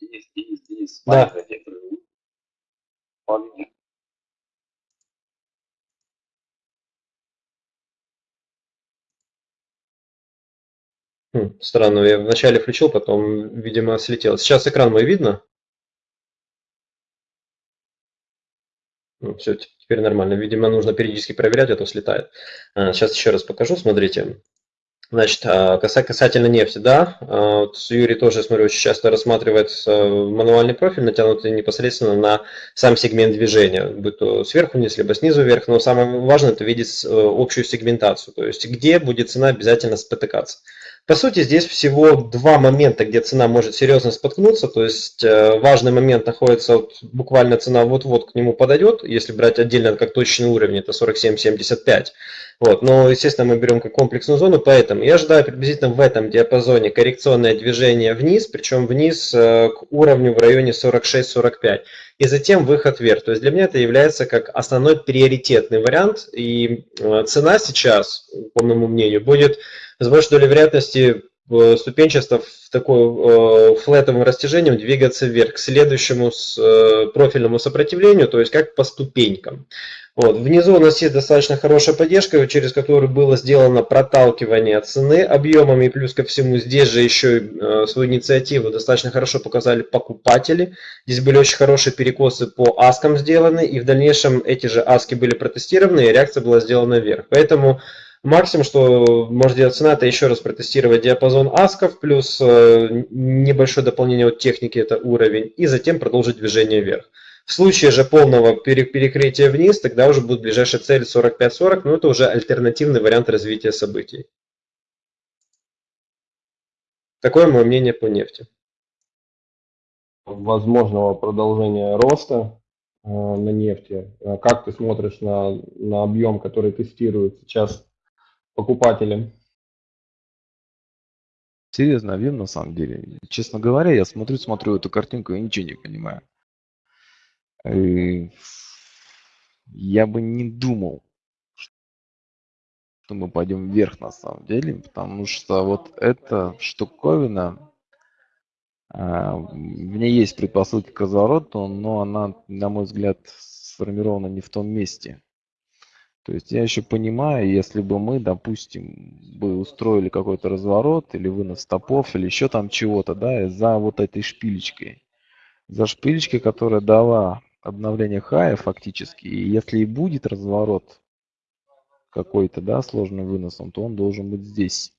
Денис, Денис, Денис, да. Хм, странно, я вначале включил, потом, видимо, слетел. Сейчас экран мой видно? Ну, все, теперь нормально. Видимо, нужно периодически проверять, а то слетает. Сейчас еще раз покажу, смотрите. Значит, а, касательно нефти, да, а, вот Юрий тоже, смотрю, очень часто рассматривает э, мануальный профиль, натянутый непосредственно на сам сегмент движения, будь то сверху вниз, либо снизу вверх, но самое важное это видеть э, общую сегментацию, то есть где будет цена обязательно спотыкаться. По сути, здесь всего два момента, где цена может серьезно споткнуться. То есть э, важный момент находится, вот, буквально цена вот-вот к нему подойдет. Если брать отдельно как точный уровень, это 47.75. Вот. Но, естественно, мы берем как комплексную зону, поэтому я ожидаю приблизительно в этом диапазоне коррекционное движение вниз, причем вниз э, к уровню в районе 46-45 и затем выход вверх. То есть для меня это является как основной приоритетный вариант, и э, цена сейчас, по моему мнению, будет с большой долей вероятности ступенчато в такой э, флетовым растяжением двигаться вверх к следующему с, э, профильному сопротивлению, то есть как по ступенькам. Вот. Внизу у нас есть достаточно хорошая поддержка, через которую было сделано проталкивание цены объемами, и плюс ко всему здесь же еще э, свою инициативу достаточно хорошо показали покупатели. Здесь были очень хорошие перекосы по аскам сделаны, и в дальнейшем эти же аски были протестированы, и реакция была сделана вверх. Поэтому Максимум, что может делать цена, это еще раз протестировать диапазон асков, плюс э, небольшое дополнение от техники, это уровень, и затем продолжить движение вверх. В случае же полного перекрытия вниз, тогда уже будет ближайшая цель 45-40, но это уже альтернативный вариант развития событий. Такое мое мнение по нефти. Возможного продолжения роста э, на нефти. Э, как ты смотришь на, на объем, который тестирует сейчас покупателям. Серьезно, объем на самом деле. Честно говоря, я смотрю, смотрю эту картинку и ничего не понимаю. И я бы не думал, что мы пойдем вверх на самом деле, потому что вот эта штуковина, а, в ней есть предпосылки к развороту, но она, на мой взгляд, сформирована не в том месте. То есть я еще понимаю, если бы мы, допустим, бы устроили какой-то разворот или вынос стопов или еще там чего-то, да, за вот этой шпилечкой. За шпилечкой, которая дала обновление хая фактически, и если и будет разворот какой-то, да, сложным выносом, то он должен быть здесь.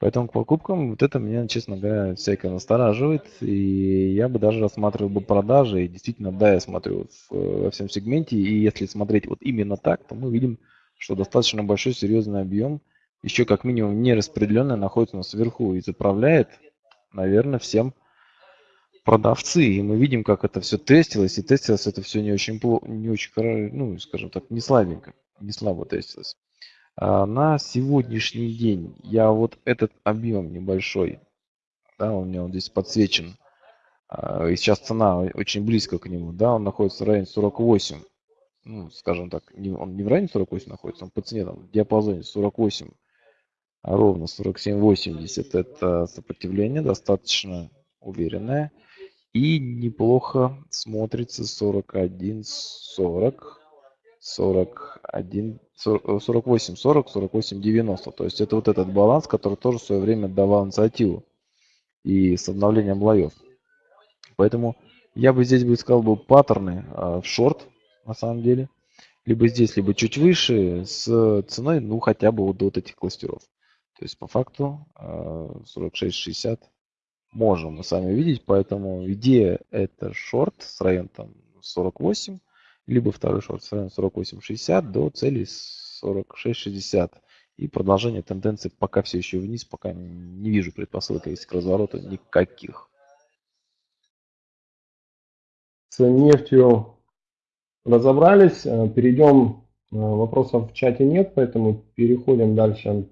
Поэтому к покупкам вот это меня, честно говоря, всякое настораживает. И я бы даже рассматривал бы продажи. И действительно, да, я смотрю во всем сегменте. И если смотреть вот именно так, то мы видим, что достаточно большой серьезный объем, еще как минимум нераспределенный, находится у нас сверху и заправляет, наверное, всем продавцы. И мы видим, как это все тестилось. И тестилось это все не очень, не очень, ну, скажем так, не слабенько, не слабо тестилось. А, на сегодняшний день. Я вот этот объем небольшой, да, у меня вот здесь подсвечен, а, и сейчас цена очень близко к нему, да, он находится в районе 48, ну, скажем так, он не в районе 48 находится, он по цене там в диапазоне 48, а ровно 47-80 это сопротивление достаточно уверенное. И неплохо смотрится 41, 40, 41, 48, 40, 48, 90. То есть это вот этот баланс, который тоже в свое время давал инициативу и с обновлением лоев. Поэтому я бы здесь бы искал бы паттерны э, в шорт, на самом деле. Либо здесь, либо чуть выше, с ценой, ну, хотя бы вот до вот этих кластеров. То есть, по факту, э, 46-60 можем мы сами видеть. Поэтому идея это шорт с района там 48, либо второй шорт с района 48-60 до цели 46-60. И продолжение тенденции пока все еще вниз, пока не вижу предпосылок есть к развороту никаких. С нефтью разобрались. Э, Перейдем, э, вопросов в чате нет, поэтому переходим дальше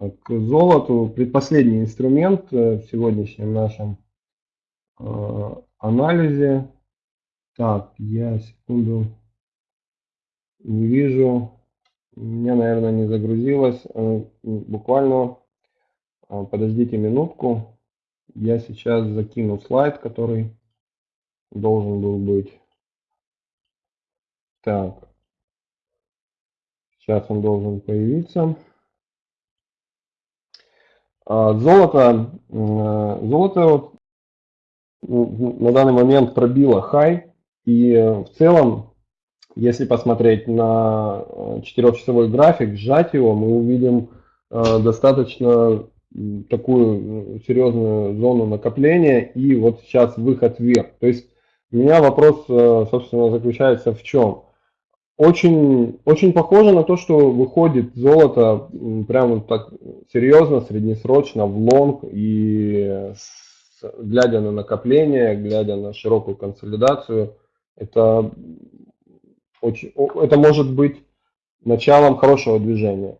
э, к золоту. Предпоследний инструмент в сегодняшнем нашем анализе. Так, я секунду не вижу. У меня, наверное, не загрузилось. Буквально подождите минутку. Я сейчас закину слайд, который должен был быть. Так. Сейчас он должен появиться. А, золото, золото на данный момент пробило хай. И в целом, если посмотреть на 4-часовой график, сжать его, мы увидим а, достаточно такую серьезную зону накопления и вот сейчас выход вверх. То есть у меня вопрос, э, собственно, заключается в чем? Очень, очень похоже на то, что выходит золото прямо так серьезно, среднесрочно в лонг и глядя на накопление, глядя на широкую консолидацию, это, очень, это может быть началом хорошего движения.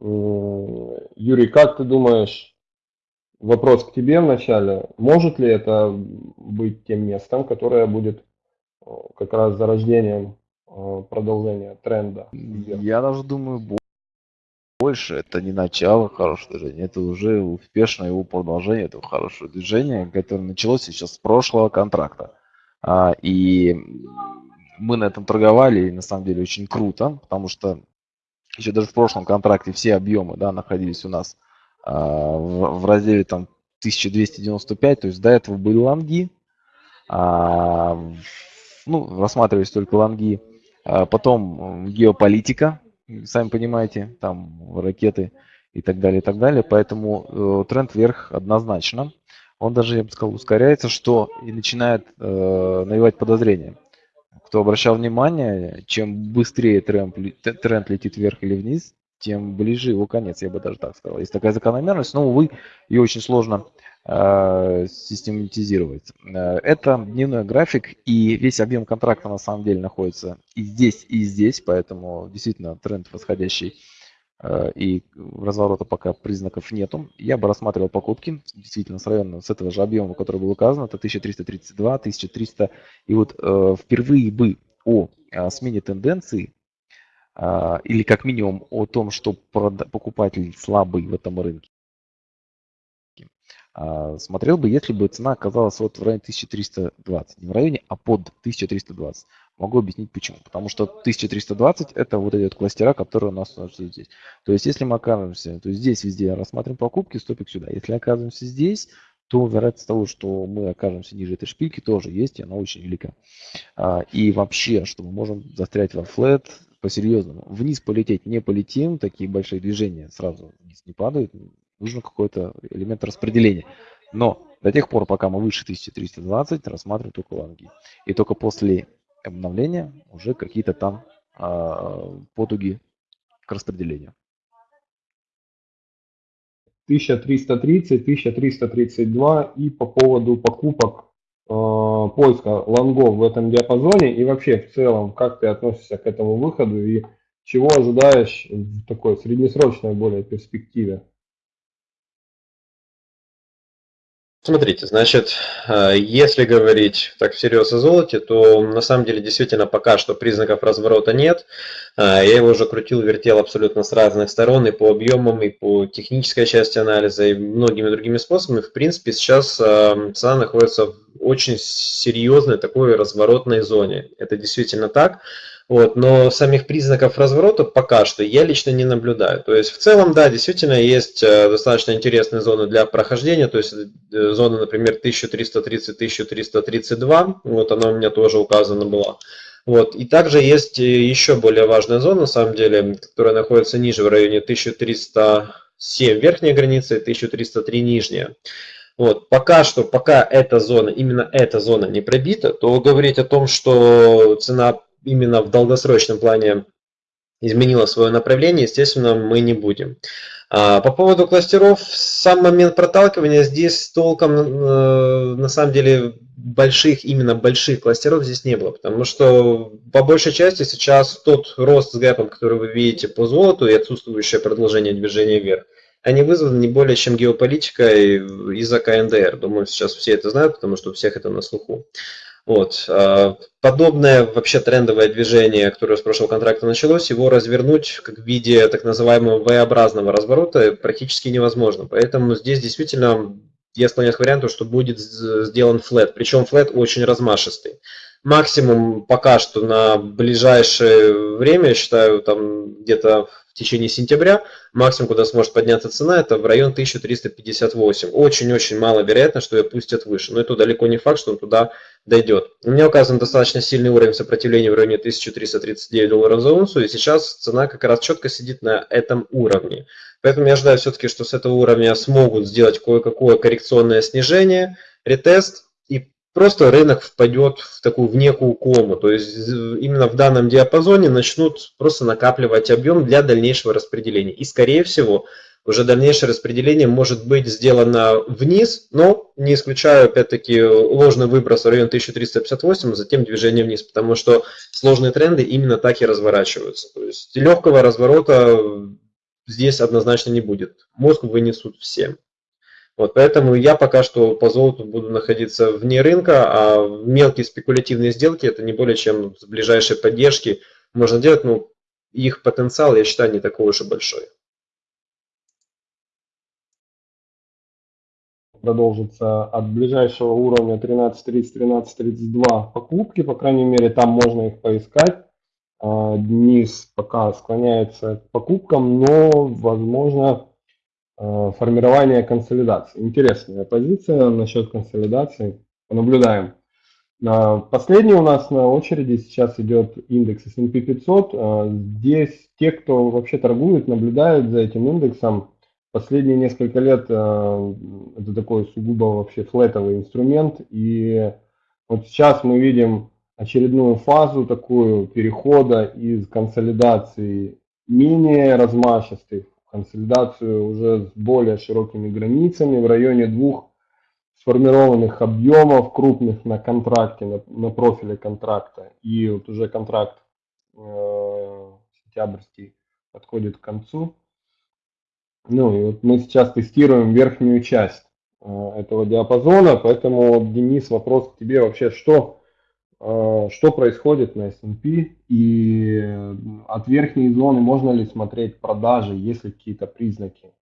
Юрий, как ты думаешь, вопрос к тебе вначале. Может ли это быть тем местом, которое будет э, как раз зарождением э, продолжения тренда? Я даже думаю, больше это не начало хорошего движения, это уже успешное его продолжение этого хорошего движения, которое началось сейчас с прошлого контракта. А, и мы на этом торговали, и на самом деле очень круто, потому что еще даже в прошлом контракте все объемы да, находились у нас а, в, разделе там 1295, то есть до этого были лонги, а, ну, рассматривались только лонги, потом геополитика, сами понимаете, там ракеты и так далее, и так далее, поэтому э, тренд вверх однозначно. Он даже, я бы сказал, ускоряется, что и начинает э, навевать подозрения. Кто обращал внимание, чем быстрее тренд, тренд летит вверх или вниз, тем ближе его конец, я бы даже так сказал. Есть такая закономерность, но, увы, ее очень сложно э, систематизировать. Э, это дневной график, и весь объем контракта на самом деле находится и здесь, и здесь, поэтому действительно тренд восходящий, и разворота пока признаков нету. Я бы рассматривал покупки, действительно, с района, с этого же объема, который был указан, это 1332, 1300, и вот э, впервые бы о смене тенденции а, или как минимум о том, что покупатель слабый в этом рынке. А, смотрел бы, если бы цена оказалась вот в районе 1320, не в районе, а под 1320. Могу объяснить почему. Потому что 1320 это вот эти вот кластера, которые у нас здесь. То есть если мы окажемся, то здесь везде рассматриваем покупки, стопик сюда. Если оказываемся здесь, то вероятность того, что мы окажемся ниже этой шпильки, тоже есть, и она очень велика. А, и вообще, что мы можем застрять во флет, по-серьезному. Вниз полететь не полетим, такие большие движения сразу вниз не падают. Нужно какой-то элемент распределения. Но до тех пор, пока мы выше 1320, рассматриваем только лонги. И только после обновления уже какие-то там э, потуги к распределению. 1330, 1332 и по поводу покупок Э, поиска лонгов в этом диапазоне и вообще в целом, как ты относишься к этому выходу и чего ожидаешь в такой среднесрочной более перспективе? Смотрите, значит, э, если говорить так всерьез о золоте, то на самом деле действительно пока что признаков разворота нет. Э, я его уже крутил, вертел абсолютно с разных сторон, и по объемам, и по технической части анализа, и многими другими способами. В принципе, сейчас э, цена находится в очень серьезной такой разворотной зоне. Это действительно так. Вот, но самих признаков разворота пока что я лично не наблюдаю. То есть в целом, да, действительно есть э, достаточно интересные зоны для прохождения. То есть э, зона, например, 1330-1332, вот она у меня тоже указана была. Вот. И также есть еще более важная зона, на самом деле, которая находится ниже, в районе 1307 верхняя граница и 1303 нижняя. Вот, пока что, пока эта зона, именно эта зона не пробита, то говорить о том, что цена именно в долгосрочном плане изменила свое направление, естественно, мы не будем. А, по поводу кластеров, сам момент проталкивания здесь толком, э, на самом деле, больших, именно больших кластеров здесь не было, потому что по большей части сейчас тот рост с гэпом, который вы видите по золоту и отсутствующее продолжение движения вверх, они вызваны не более чем геополитикой из-за КНДР. Думаю, сейчас все это знают, потому что у всех это на слуху. Вот. А, подобное вообще трендовое движение, которое с прошлого контракта началось, его развернуть как в виде так называемого V-образного разворота практически невозможно. Поэтому здесь действительно я склоняюсь к варианту, что будет сделан флет. Причем флет очень размашистый. Максимум пока что на ближайшее время, я считаю, там где-то в течение сентября. Максимум, куда сможет подняться цена, это в район 1358. Очень-очень мало вероятно, что ее пустят выше. Но это далеко не факт, что он туда дойдет. У меня указан достаточно сильный уровень сопротивления в районе 1339 долларов за унцию. И сейчас цена как раз четко сидит на этом уровне. Поэтому я ожидаю все-таки, что с этого уровня смогут сделать кое-какое коррекционное снижение, ретест просто рынок впадет в такую в некую кому. То есть именно в данном диапазоне начнут просто накапливать объем для дальнейшего распределения. И скорее всего уже дальнейшее распределение может быть сделано вниз, но не исключаю опять-таки ложный выброс в район 1358, а затем движение вниз, потому что сложные тренды именно так и разворачиваются. То есть легкого разворота здесь однозначно не будет. Мозг вынесут всем. Вот, поэтому я пока что по золоту буду находиться вне рынка, а мелкие спекулятивные сделки это не более чем с ближайшей поддержки можно делать, но их потенциал, я считаю, не такой уж и большой. Продолжится от ближайшего уровня 13.30-13.32 покупки, по крайней мере, там можно их поискать. А, Денис пока склоняется к покупкам, но, возможно, Э, формирование консолидации. Интересная позиция насчет консолидации. Понаблюдаем. Э, последний у нас на очереди сейчас идет индекс S&P 500. Э, здесь те, кто вообще торгует, наблюдают за этим индексом. Последние несколько лет это такой сугубо вообще флетовый инструмент. И вот сейчас мы видим очередную фазу такую перехода из консолидации менее размашистых консолидацию уже с более широкими границами в районе двух сформированных объемов крупных на контракте, на, на профиле контракта. И вот уже контракт э, сентябрьский подходит к концу. Ну и вот мы сейчас тестируем верхнюю часть э, этого диапазона, поэтому, Денис, вопрос к тебе вообще, что Э, что происходит на S&P и э, от верхней зоны можно ли смотреть продажи, есть ли какие-то признаки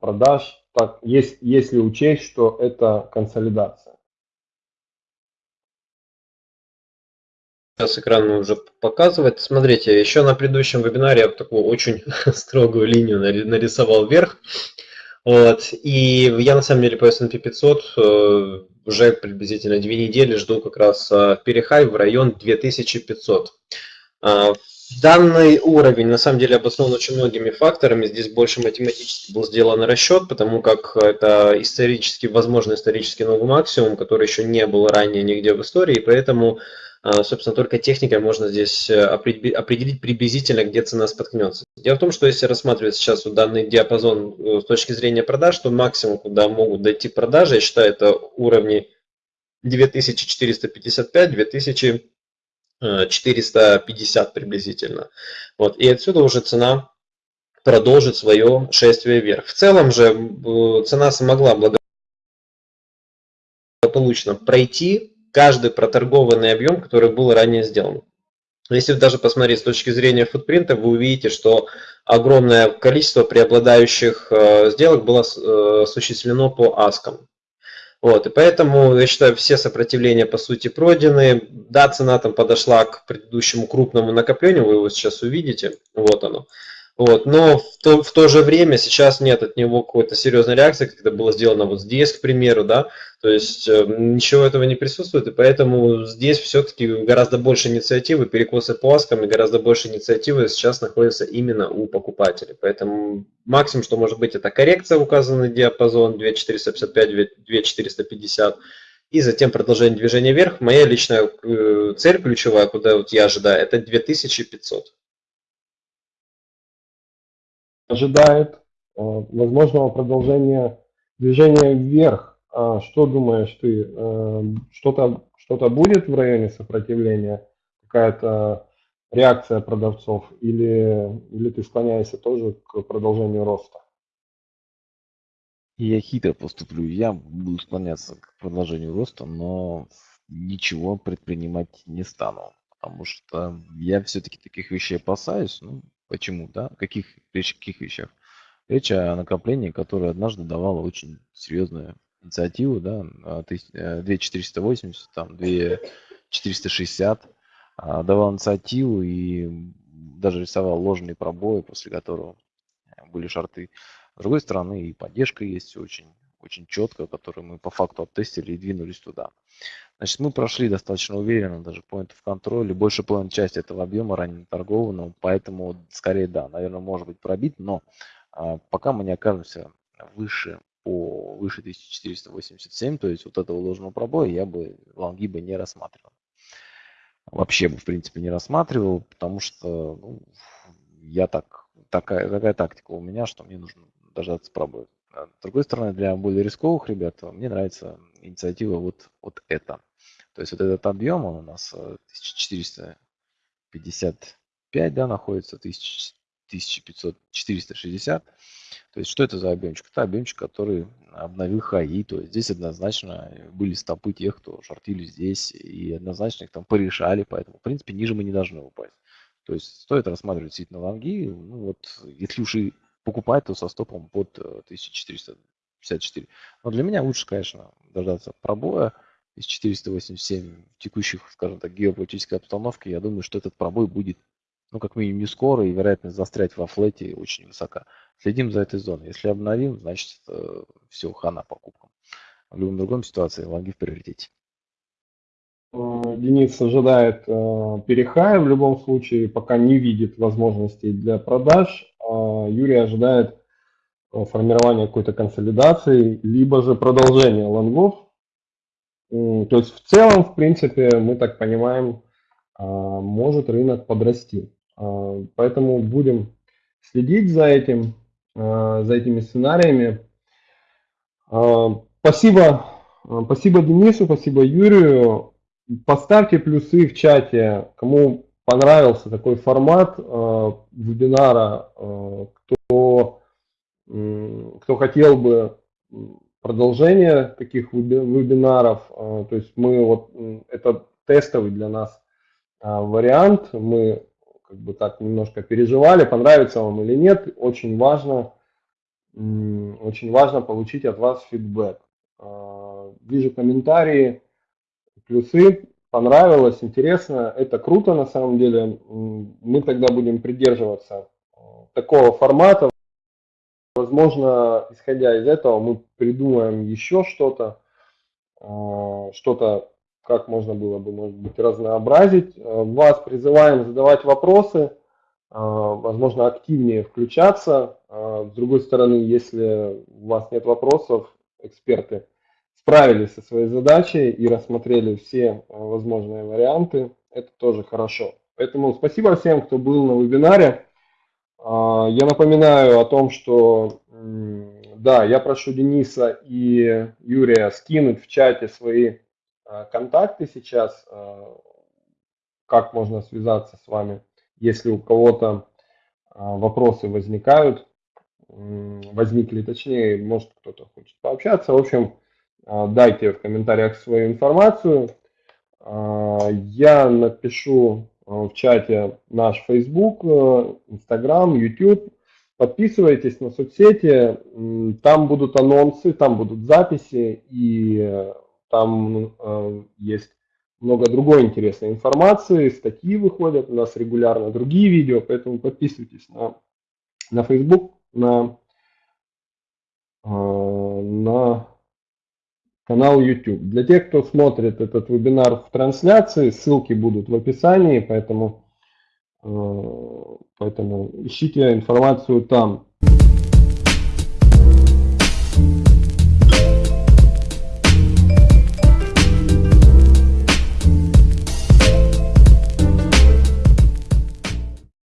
продаж, так, есть, если учесть, что это консолидация. Сейчас экран уже показывает. Смотрите, еще на предыдущем вебинаре я такую очень строгую линию нарисовал вверх. Вот. И я на самом деле по S&P 500 уже приблизительно две недели жду как раз а, перехай в район 2500. А, данный уровень на самом деле обоснован очень многими факторами. Здесь больше математически был сделан расчет, потому как это исторически, возможно, исторический новый максимум, который еще не был ранее нигде в истории, поэтому собственно, только техникой можно здесь э, определить приблизительно, где цена споткнется. Дело в том, что если рассматривать сейчас вот данный диапазон э, с точки зрения продаж, то максимум, куда могут дойти продажи, я считаю, это уровни 2455-2450 э, приблизительно. Вот. И отсюда уже цена продолжит свое шествие вверх. В целом же цена смогла благополучно пройти каждый проторгованный объем, который был ранее сделан. Если даже посмотреть с точки зрения футпринта, вы увидите, что огромное количество преобладающих э, сделок было э, осуществлено по аскам. Вот, и поэтому, я считаю, все сопротивления по сути пройдены. Да, цена там подошла к предыдущему крупному накоплению, вы его сейчас увидите, вот оно. Вот, но в то, в то же время сейчас нет от него какой-то серьезной реакции, это было сделано вот здесь, к примеру, да, то есть э, ничего этого не присутствует, и поэтому здесь все-таки гораздо больше инициативы, перекосы по аскам и гораздо больше инициативы сейчас находится именно у покупателей. Поэтому максимум, что может быть, это коррекция, указанный диапазон 2455-2450, и затем продолжение движения вверх. Моя личная э, цель ключевая, куда вот я ожидаю, это 2500 ожидает э, возможного продолжения движения вверх. А что думаешь ты? Э, что-то что будет в районе сопротивления? Какая-то реакция продавцов? Или, или ты склоняешься тоже к продолжению роста? Я хитро поступлю. Я буду склоняться к продолжению роста, но ничего предпринимать не стану. Потому что я все-таки таких вещей опасаюсь. Ну, Почему, да? Каких, речь каких вещах? Речь о накоплении, которое однажды давало очень серьезную инициативу, да, 2480, э, там, 2460, а, давал инициативу и даже рисовал ложные пробои, после которого были шарты. С другой стороны, и поддержка есть очень, очень четко, которую мы по факту оттестили и двинулись туда. Значит, мы прошли достаточно уверенно, даже point в контроле, больше половины части этого объема ранее торгованного, поэтому скорее да, наверное, может быть пробит, но а, пока мы не окажемся выше по выше 1487, то есть вот этого ложного пробоя я бы лонги бы не рассматривал. Вообще бы, в принципе, не рассматривал, потому что ну, я так, такая, такая тактика у меня, что мне нужно дождаться пробоя. А с другой стороны, для более рисковых ребят мне нравится инициатива вот, вот эта. То есть вот этот объем, он у нас 1455, э, да, находится, 1500, 460. То есть что это за объемчик? Это объемчик, который обновил хаи. То есть здесь однозначно были стопы тех, кто шортили здесь, и однозначно их там порешали, поэтому, в принципе, ниже мы не должны упасть. То есть стоит рассматривать действительно лонги. Ну вот, если уж и покупать, то со стопом под 1454. Э, Но для меня лучше, конечно, дождаться пробоя из 487 в текущих, скажем так, геополитической обстановке. Я думаю, что этот пробой будет, ну, как минимум, не скоро, и вероятность застрять во флете очень высока. Следим за этой зоной. Если обновим, значит, э, все, хана покупкам. В любом другом ситуации лонги в приоритете. Э, Денис ожидает перехая в любом случае, пока не видит возможностей для продаж. А, Юрий ожидает э, формирования какой-то консолидации, либо же продолжения лонгов. То есть в целом, в принципе, мы так понимаем, может рынок подрасти. Поэтому будем следить за этим, за этими сценариями. Спасибо, спасибо Денису, спасибо Юрию. Поставьте плюсы в чате, кому понравился такой формат э, вебинара, э, кто, э, кто хотел бы продолжение таких вебинаров, э, то есть мы вот, это тестовый для нас э, вариант, мы как бы так немножко переживали, понравится вам или нет, очень важно, э, очень важно получить от вас фидбэк. Э, вижу комментарии, плюсы, понравилось, интересно, это круто на самом деле. Мы тогда будем придерживаться э, такого формата. Возможно, исходя из этого, мы придумаем еще что-то, э, что-то, как можно было бы, может быть, разнообразить. Э, вас призываем задавать вопросы, возможно, активнее включаться. С другой стороны, если у вас нет вопросов, эксперты справились со своей задачей и рассмотрели все э, возможные варианты. Это тоже хорошо. Поэтому спасибо всем, кто был на вебинаре. А, я напоминаю о том, что да, я прошу Дениса и Юрия скинуть в чате свои э, контакты сейчас, э, как можно связаться с вами, если у кого-то вопросы возникают, возникли, точнее, может кто-то хочет пообщаться. В общем, дайте в комментариях свою информацию. А, Я напишу а, в чате наш Facebook, э, Instagram, YouTube. Подписывайтесь на соцсети, там будут анонсы, там будут записи и э, там э, есть много другой интересной информации, статьи выходят у нас регулярно, другие видео, поэтому подписывайтесь на, на Facebook, на, на канал YouTube. Для тех, кто смотрит этот вебинар в трансляции, ссылки будут в описании, поэтому, э, поэтому ищите информацию там.